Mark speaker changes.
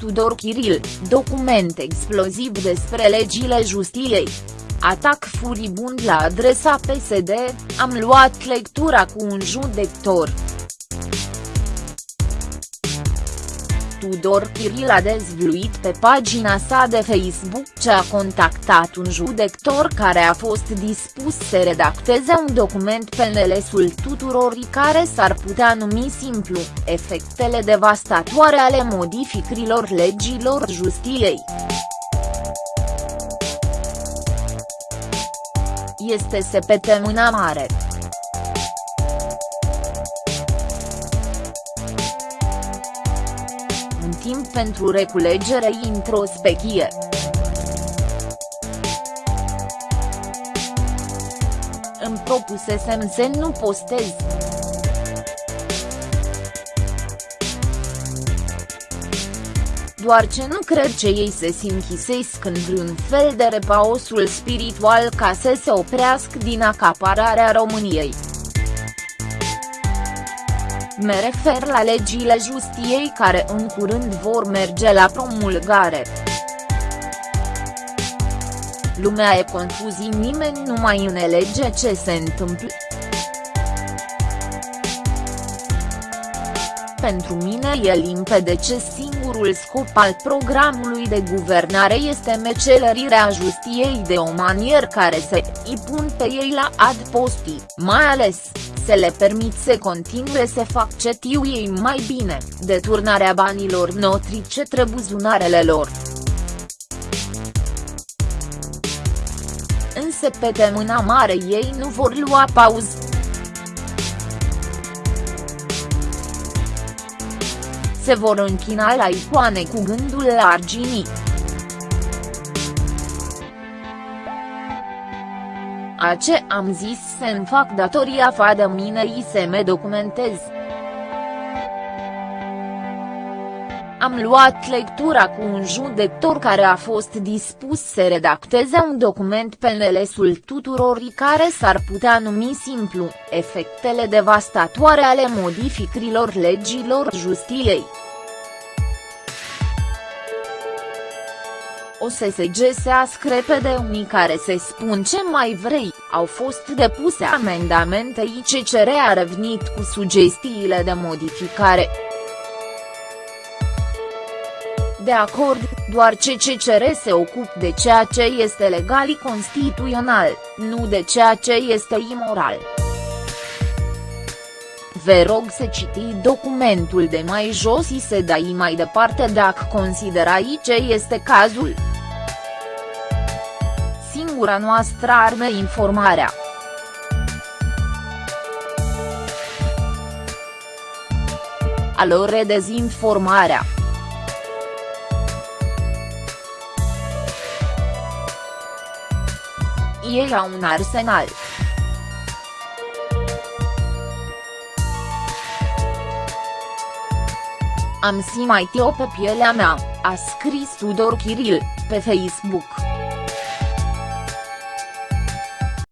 Speaker 1: Tudor Chiril, document exploziv despre legile justiției. Atac furibund la adresa PSD, am luat lectura cu un judector. Tudor Chiril a dezvluit pe pagina sa de Facebook ce a contactat un judector care a fost dispus să redacteze un document PNL-sul tuturor care s-ar putea numi simplu, efectele devastatoare ale modificărilor legilor justiției. Este sepete mâna mare. Timp pentru reculegere introspechie. Îmi propusesem să nu postez. Doar ce nu cred ce ei se sinchisesc în vreun fel de repaosul spiritual ca să se oprească din acapararea României. Me refer la legile justiei care în curând vor merge la promulgare. Lumea e confuzii nimeni nu mai înelege ce se întâmplă. Pentru mine e limpede ce singurul scop al programului de guvernare este mecelărirea justiei de o manieră care se îi pun pe ei la adposti, mai ales, se le permit să continue să fac ce tiu ei mai bine, deturnarea banilor noștri ce trebuie zunarele lor. Însă pe temâna mare ei nu vor lua pauză. Se vor închina la icoane cu gândul la arginii. A ce am zis să-mi fac datoria fa de mine i să me documentez. Am luat lectura cu un judector care a fost dispus să redacteze un document PNL-sul tuturor care s-ar putea numi simplu, efectele devastatoare ale modificărilor legilor justiției. O să se gesească repede unii care se spun ce mai vrei, au fost depuse amendamente ICCR a revenit cu sugestiile de modificare. De acord, doar CCCR se ocup de ceea ce este legal constituțional, nu de ceea ce este imoral. Vă rog să citi documentul de mai jos și să dai mai departe dacă considerați ce este cazul. Singura noastră armă informarea. Alore dezinformarea. Ei au un arsenal. Am si mai tio pe pielea mea, a scris Tudor Chiril, pe Facebook.